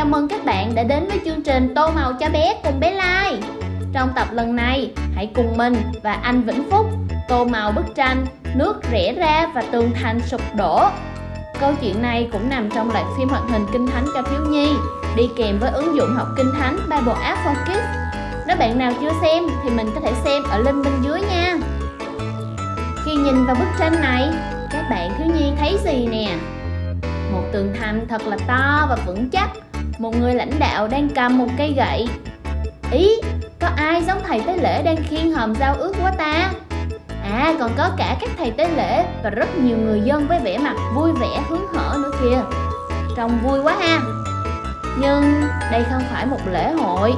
chào mừng các bạn đã đến với chương trình Tô Màu cho bé cùng bé Lai. Trong tập lần này, hãy cùng mình và anh Vĩnh Phúc tô màu bức tranh Nước rẽ ra và tường thành sụp đổ. Câu chuyện này cũng nằm trong loạt phim hoạt hình kinh thánh cho thiếu nhi Đi kèm với ứng dụng học kinh thánh Bible App for Kids. Nếu bạn nào chưa xem thì mình có thể xem ở link bên dưới nha. Khi nhìn vào bức tranh này, các bạn thiếu nhi thấy gì nè? Một tường thành thật là to và vững chắc. Một người lãnh đạo đang cầm một cây gậy. Ý, có ai giống thầy tế lễ đang khiêng hòm giao ước quá ta? À, còn có cả các thầy tế lễ và rất nhiều người dân với vẻ mặt vui vẻ hứng hở nữa kìa. Trông vui quá ha. Nhưng đây không phải một lễ hội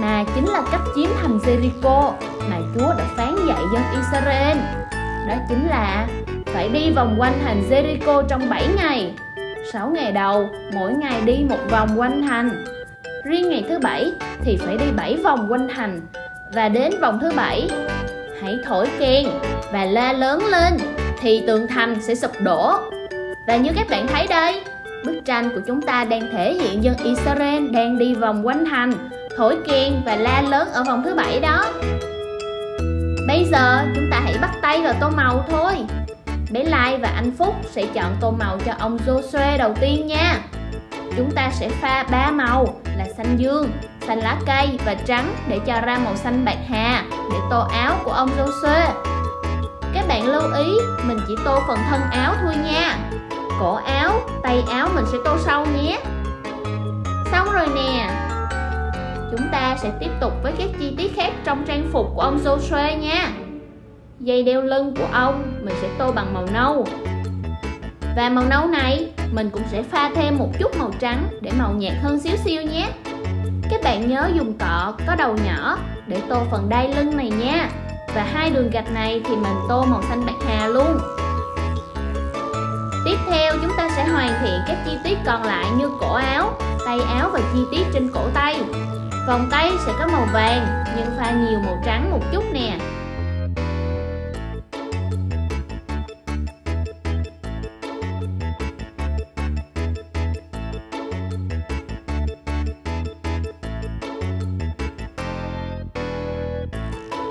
Mà chính là cách chiếm thành Jericho mà Chúa đã phán dạy dân Israel. Đó chính là phải đi vòng quanh thành Jericho trong 7 ngày. 6 ngày đầu, mỗi ngày đi một vòng quanh thành. Riêng ngày thứ bảy thì phải đi 7 vòng quanh thành. Và đến vòng thứ bảy, hãy thổi kèn và la lớn lên thì tường thành sẽ sụp đổ. Và như các bạn thấy đây, bức tranh của chúng ta đang thể hiện dân Israel đang đi vòng quanh thành, thổi kèn và la lớn ở vòng thứ bảy đó. Bây giờ chúng ta hãy bắt tay vào tô màu thôi bé Lai và anh Phúc sẽ chọn tô màu cho ông Joshua đầu tiên nha. Chúng ta sẽ pha ba màu là xanh dương, xanh lá cây và trắng để cho ra màu xanh bạc hà để tô áo của ông Joshua. Các bạn lưu ý mình chỉ tô phần thân áo thôi nha. Cổ áo, tay áo mình sẽ tô sâu nhé. Xong rồi nè Chúng ta sẽ tiếp tục với các chi tiết khác trong trang phục của ông Joshua nha dây đeo lưng của ông mình sẽ tô bằng màu nâu. Và màu nâu này mình cũng sẽ pha thêm một chút màu trắng để màu nhạt hơn xíu xíu nhé. Các bạn nhớ dùng cọ có đầu nhỏ để tô phần đai lưng này nha. Và hai đường gạch này thì mình tô màu xanh bạc hà luôn. Tiếp theo chúng ta sẽ hoàn thiện các chi tiết còn lại như cổ áo, tay áo và chi tiết trên cổ tay. Vòng tay sẽ có màu vàng nhưng pha nhiều màu trắng một chút nè.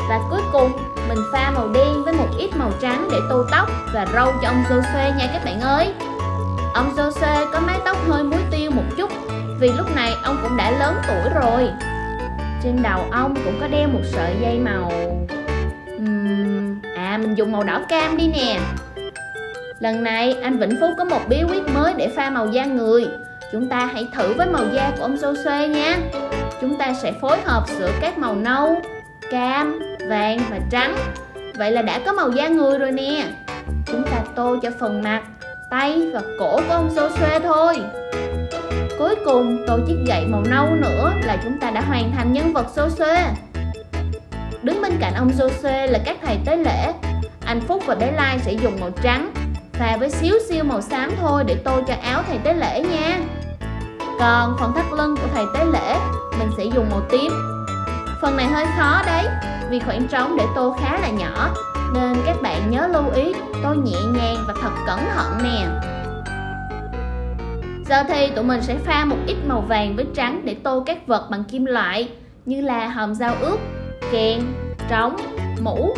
Và cuối cùng mình pha màu đen với một ít màu trắng để tô tóc và râu cho ông Jose nha các bạn ơi. Ông Jose có mái tóc hơi muối tiêu một chút vì lúc này ông cũng đã lớn tuổi rồi. Trên đầu ông cũng có đeo một sợi dây màu uhm, À mình dùng màu đỏ cam đi nè. Lần này anh Vĩnh Phúc có một bí quyết mới để pha màu da người. Chúng ta hãy thử với màu da của ông Jose nha. Chúng ta sẽ phối hợp giữa các màu nâu, cam, vàng và trắng. Vậy là đã có màu da người rồi nè. Chúng ta tô cho phần mặt, tay và cổ của ông Joshua thôi. Cuối cùng tô chiếc gậy màu nâu nữa là chúng ta đã hoàn thành nhân vật Joshua Đứng bên cạnh ông Joshua là các thầy tế lễ. Anh Phúc và bé Lai sẽ dùng màu trắng Pha với xíu xiu màu xám thôi để tô cho áo thầy tế lễ nha. Còn phần thắt lưng của thầy tế lễ Mình sẽ dùng màu tím. Phần này hơi khó đấy vì khoảng trống để tô khá là nhỏ nên các bạn nhớ lưu ý tô nhẹ nhàng và thật cẩn thận nè. Giờ thì tụi mình sẽ pha một ít màu vàng với trắng để tô các vật bằng kim loại như là hòm dao ướp, kèn, trống, mũ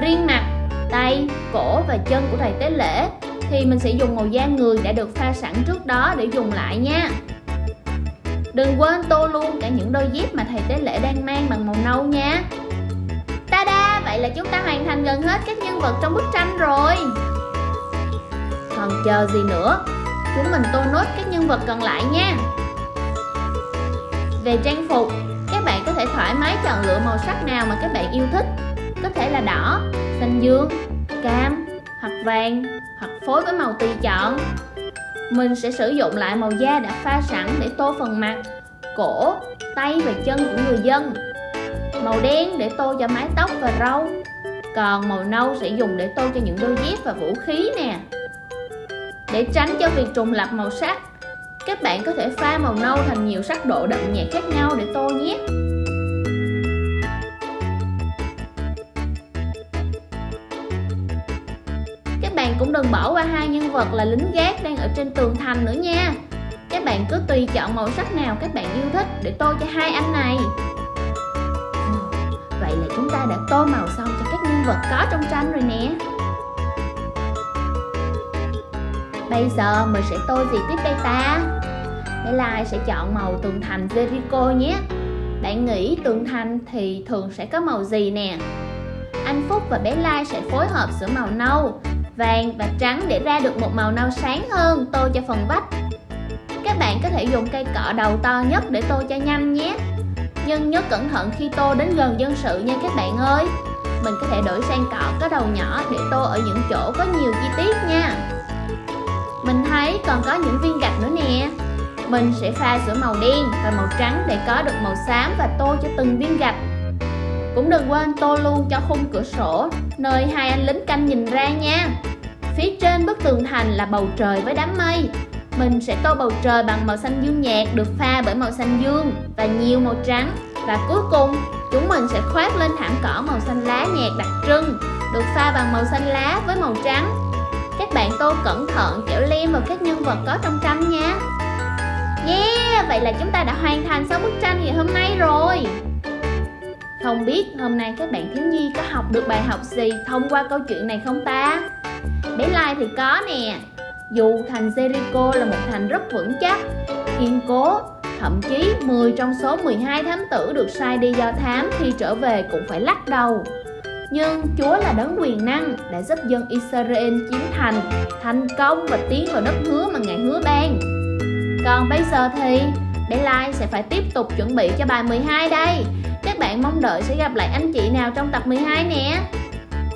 Riêng mặt, tay, cổ và chân của thầy tế lễ thì mình sẽ dùng màu da người đã được pha sẵn trước đó để dùng lại nha. Đừng quên tô luôn cả những đôi dép mà thầy tế lễ đang mang bằng màu nâu nha. Ta-da! Vậy là chúng ta hoàn thành gần hết các nhân vật trong bức tranh rồi. Còn chờ gì nữa Chúng mình tô nốt các nhân vật còn lại nha. Về trang phục Các bạn có thể thoải mái chọn lựa màu sắc nào mà các bạn yêu thích có thể là đỏ, xanh dương, cam hoặc vàng hoặc phối với màu tùy chọn. Mình sẽ sử dụng lại màu da đã pha sẵn để tô phần mặt, cổ, tay và chân của người dân. Màu đen để tô cho mái tóc và râu. Còn màu nâu sẽ dùng để tô cho những đôi dép và vũ khí nè Để tránh cho việc trùng lặp màu sắc Các bạn có thể pha màu nâu thành nhiều sắc độ đậm nhạt khác nhau để tô nhé bạn cũng đừng bỏ qua hai nhân vật là lính gác đang ở trên tường thành nữa nha. Các bạn cứ tùy chọn màu sắc nào các bạn yêu thích để tô cho hai anh này. Ừ, vậy là chúng ta đã tô màu xong cho các nhân vật có trong tranh rồi nè. Bây giờ mình sẽ tô gì tiếp đây ta? Bé Lai sẽ chọn màu tường thành Jericho nhé. Bạn nghĩ tường thành thì thường sẽ có màu gì nè? Anh Phúc và bé Lai sẽ phối hợp giữa màu nâu, vàng và trắng để ra được một màu nâu sáng hơn, tô cho phần vách. Các bạn có thể dùng cây cọ đầu to nhất để tô cho nhanh nhé. Nhưng nhớ cẩn thận khi tô đến gần dân sự nha các bạn ơi. Mình có thể đổi sang cọ có đầu nhỏ để tô ở những chỗ có nhiều chi tiết nha. Mình thấy còn có những viên gạch nữa nè. Mình sẽ pha giữa màu đen và màu trắng để có được màu xám và tô cho từng viên gạch. Cũng đừng quên tô luôn cho khung cửa sổ. Nơi hai anh lính canh nhìn ra nha. Phía trên bức tường thành là bầu trời với đám mây. Mình sẽ tô bầu trời bằng màu xanh dương nhạt được pha bởi màu xanh dương và nhiều màu trắng. Và cuối cùng chúng mình sẽ khoác lên thảm cỏ màu xanh lá nhạt đặc trưng được pha bằng màu xanh lá với màu trắng. Các bạn tô cẩn thận kẻo lem vào các nhân vật có trong tranh nha. Yeah, vậy là chúng ta đã hoàn thành xong bức tranh ngày hôm nay rồi. Không biết hôm nay các bạn thiếu nhi có học được bài học gì thông qua câu chuyện này không ta? Bé Lai thì có nè dù thành Jericho là một thành rất vững chắc, kiên cố, thậm chí 10 trong số 12 thám tử được sai đi do thám khi trở về cũng phải lắc đầu. Nhưng Chúa là đấng quyền năng đã giúp dân Israel chiếm thành, thành công và tiến vào đất hứa mà Ngài hứa ban. Còn bây giờ thì bé Lai sẽ phải tiếp tục chuẩn bị cho bài 12 đây. Bạn mong đợi sẽ gặp lại anh chị nào trong tập 12 nè.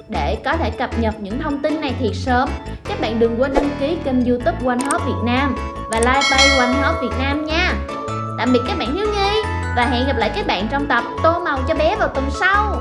Để có thể cập nhật những thông tin này thiệt sớm, các bạn đừng quên đăng ký kênh youtube One Hop Việt Nam và like page One Hop Việt Nam nha. Tạm biệt các bạn thiếu nhi và hẹn gặp lại các bạn trong tập Tô màu cho bé vào tuần sau.